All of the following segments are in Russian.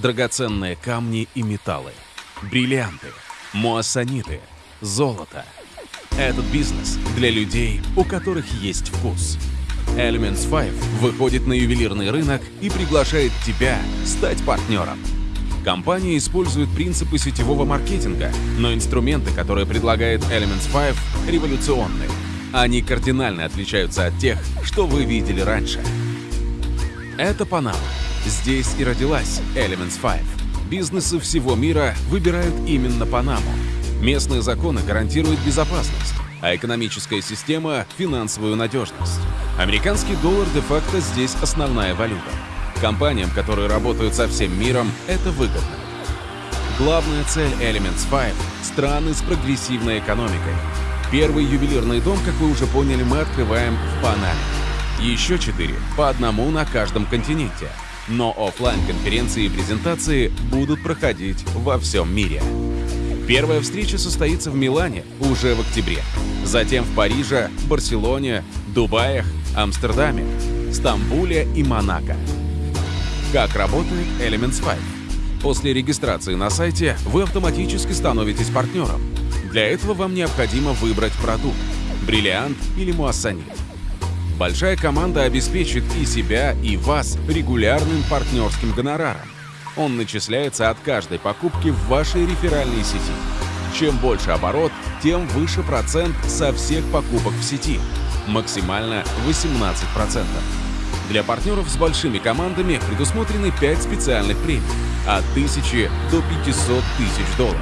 драгоценные камни и металлы, бриллианты, муассаниты, золото. Этот бизнес для людей, у которых есть вкус. Elements 5 выходит на ювелирный рынок и приглашает тебя стать партнером. Компания использует принципы сетевого маркетинга, но инструменты, которые предлагает Elements 5, революционны. Они кардинально отличаются от тех, что вы видели раньше. Это Панама. Здесь и родилась Elements 5. Бизнесы всего мира выбирают именно Панаму. Местные законы гарантируют безопасность, а экономическая система — финансовую надежность. Американский доллар де-факто здесь основная валюта. Компаниям, которые работают со всем миром, это выгодно. Главная цель Elements 5 — страны с прогрессивной экономикой. Первый ювелирный дом, как вы уже поняли, мы открываем в Панаме. Еще четыре, по одному на каждом континенте. Но офлайн конференции и презентации будут проходить во всем мире. Первая встреча состоится в Милане уже в октябре. Затем в Париже, Барселоне, Дубаях, Амстердаме, Стамбуле и Монако. Как работает Elements 5? После регистрации на сайте вы автоматически становитесь партнером. Для этого вам необходимо выбрать продукт – бриллиант или муассанит. Большая команда обеспечит и себя, и вас регулярным партнерским гонораром. Он начисляется от каждой покупки в вашей реферальной сети. Чем больше оборот, тем выше процент со всех покупок в сети. Максимально 18%. Для партнеров с большими командами предусмотрены 5 специальных премий от 1000 до 500 тысяч долларов.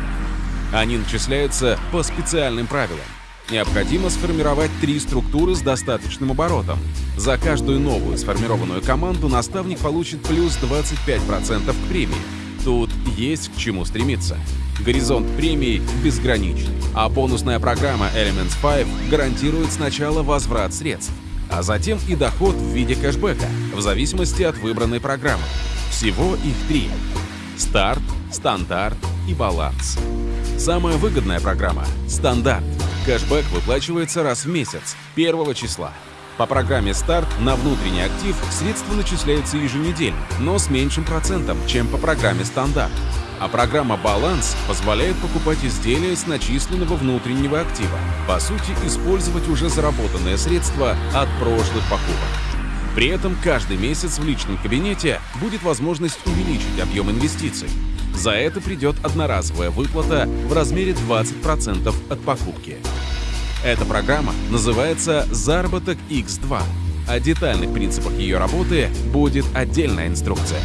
Они начисляются по специальным правилам. Необходимо сформировать три структуры с достаточным оборотом. За каждую новую сформированную команду наставник получит плюс 25% к премии. Тут есть к чему стремиться. Горизонт премий безграничный, а бонусная программа Elements 5 гарантирует сначала возврат средств, а затем и доход в виде кэшбэка, в зависимости от выбранной программы. Всего их три. Старт, стандарт и баланс. Самая выгодная программа – стандарт. Кэшбэк выплачивается раз в месяц, 1 числа. По программе «Старт» на внутренний актив средства начисляются еженедельно, но с меньшим процентом, чем по программе «Стандарт». А программа «Баланс» позволяет покупать изделия с начисленного внутреннего актива. По сути, использовать уже заработанные средства от прошлых покупок. При этом каждый месяц в личном кабинете будет возможность увеличить объем инвестиций. За это придет одноразовая выплата в размере 20% от покупки. Эта программа называется «Заработок X2». О детальных принципах ее работы будет отдельная инструкция.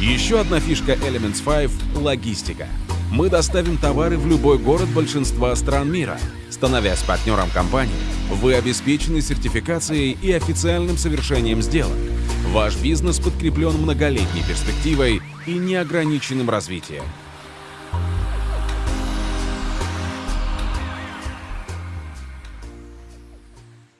Еще одна фишка Elements 5 — логистика. Мы доставим товары в любой город большинства стран мира. Становясь партнером компании, вы обеспечены сертификацией и официальным совершением сделок. Ваш бизнес подкреплен многолетней перспективой и неограниченным развитием.